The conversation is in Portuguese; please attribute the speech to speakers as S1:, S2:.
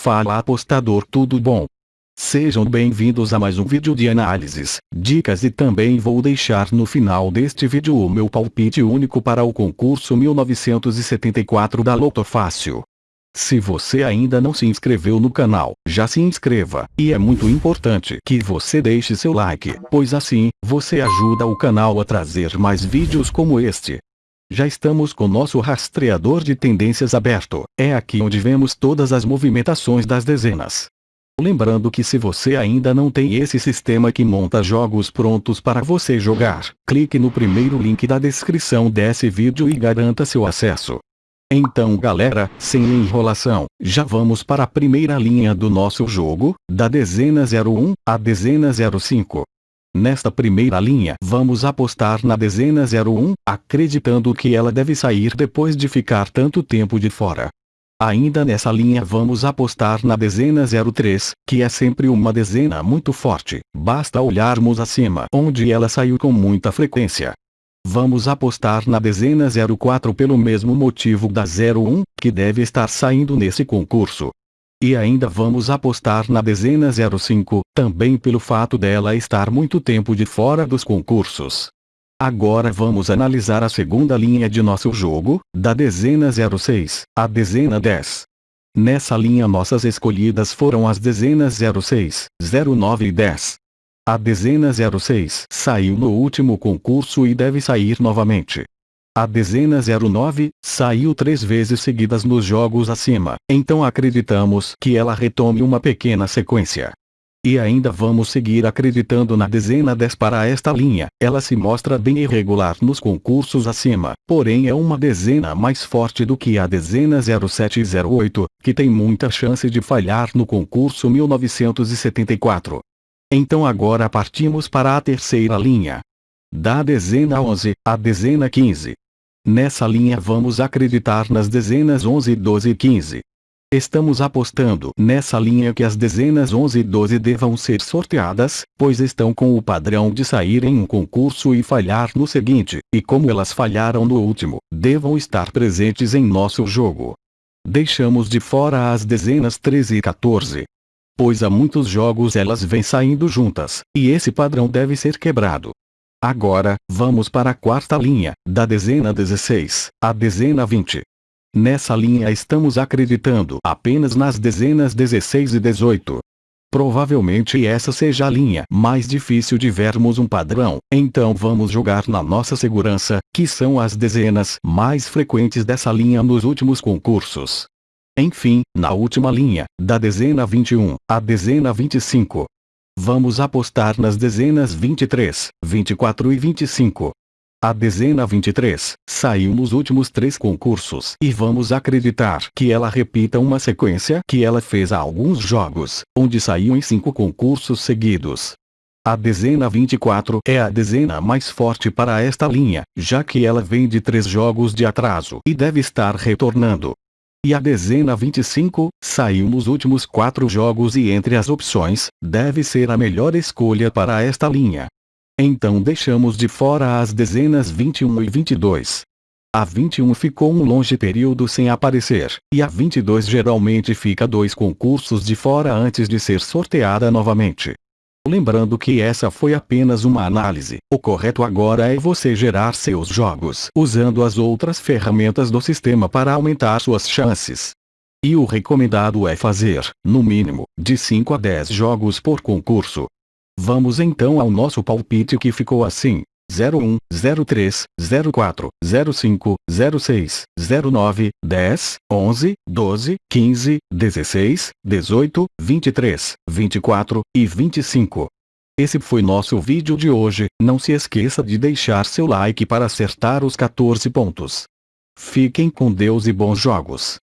S1: Fala apostador tudo bom? Sejam bem-vindos a mais um vídeo de análises, dicas e também vou deixar no final deste vídeo o meu palpite único para o concurso 1974 da Loto Fácil. Se você ainda não se inscreveu no canal, já se inscreva, e é muito importante que você deixe seu like, pois assim, você ajuda o canal a trazer mais vídeos como este. Já estamos com nosso rastreador de tendências aberto, é aqui onde vemos todas as movimentações das dezenas. Lembrando que se você ainda não tem esse sistema que monta jogos prontos para você jogar, clique no primeiro link da descrição desse vídeo e garanta seu acesso. Então galera, sem enrolação, já vamos para a primeira linha do nosso jogo, da dezena 01 à dezena 05. Nesta primeira linha vamos apostar na dezena 01, acreditando que ela deve sair depois de ficar tanto tempo de fora. Ainda nessa linha vamos apostar na dezena 03, que é sempre uma dezena muito forte, basta olharmos acima onde ela saiu com muita frequência. Vamos apostar na dezena 04 pelo mesmo motivo da 01, que deve estar saindo nesse concurso. E ainda vamos apostar na dezena 05, também pelo fato dela estar muito tempo de fora dos concursos. Agora vamos analisar a segunda linha de nosso jogo, da dezena 06, à dezena 10. Nessa linha nossas escolhidas foram as dezenas 06, 09 e 10. A dezena 06 saiu no último concurso e deve sair novamente. A dezena 09 saiu três vezes seguidas nos jogos acima, então acreditamos que ela retome uma pequena sequência. E ainda vamos seguir acreditando na dezena 10 para esta linha, ela se mostra bem irregular nos concursos acima, porém é uma dezena mais forte do que a dezena 07 e 08, que tem muita chance de falhar no concurso 1974. Então agora partimos para a terceira linha. Da dezena 11, à dezena 15. Nessa linha vamos acreditar nas dezenas 11, 12 e 15. Estamos apostando nessa linha que as dezenas 11 e 12 devam ser sorteadas, pois estão com o padrão de sair em um concurso e falhar no seguinte, e como elas falharam no último, devam estar presentes em nosso jogo. Deixamos de fora as dezenas 13 e 14. Pois há muitos jogos elas vêm saindo juntas, e esse padrão deve ser quebrado. Agora, vamos para a quarta linha, da dezena 16, à dezena 20. Nessa linha estamos acreditando apenas nas dezenas 16 e 18. Provavelmente essa seja a linha mais difícil de vermos um padrão, então vamos jogar na nossa segurança, que são as dezenas mais frequentes dessa linha nos últimos concursos. Enfim, na última linha, da dezena 21, à dezena 25, Vamos apostar nas dezenas 23, 24 e 25. A dezena 23 saiu nos últimos três concursos e vamos acreditar que ela repita uma sequência que ela fez há alguns jogos, onde saiu em cinco concursos seguidos. A dezena 24 é a dezena mais forte para esta linha, já que ela vem de três jogos de atraso e deve estar retornando. E a dezena 25, saiu nos últimos quatro jogos e entre as opções, deve ser a melhor escolha para esta linha. Então deixamos de fora as dezenas 21 e 22. A 21 ficou um longe período sem aparecer, e a 22 geralmente fica dois concursos de fora antes de ser sorteada novamente. Lembrando que essa foi apenas uma análise, o correto agora é você gerar seus jogos usando as outras ferramentas do sistema para aumentar suas chances. E o recomendado é fazer, no mínimo, de 5 a 10 jogos por concurso. Vamos então ao nosso palpite que ficou assim. 01, 03, 04, 05, 06, 09, 10, 11, 12, 15, 16, 18, 23, 24 e 25. Esse foi nosso vídeo de hoje, não se esqueça de deixar seu like para acertar os 14 pontos. Fiquem com Deus e bons jogos.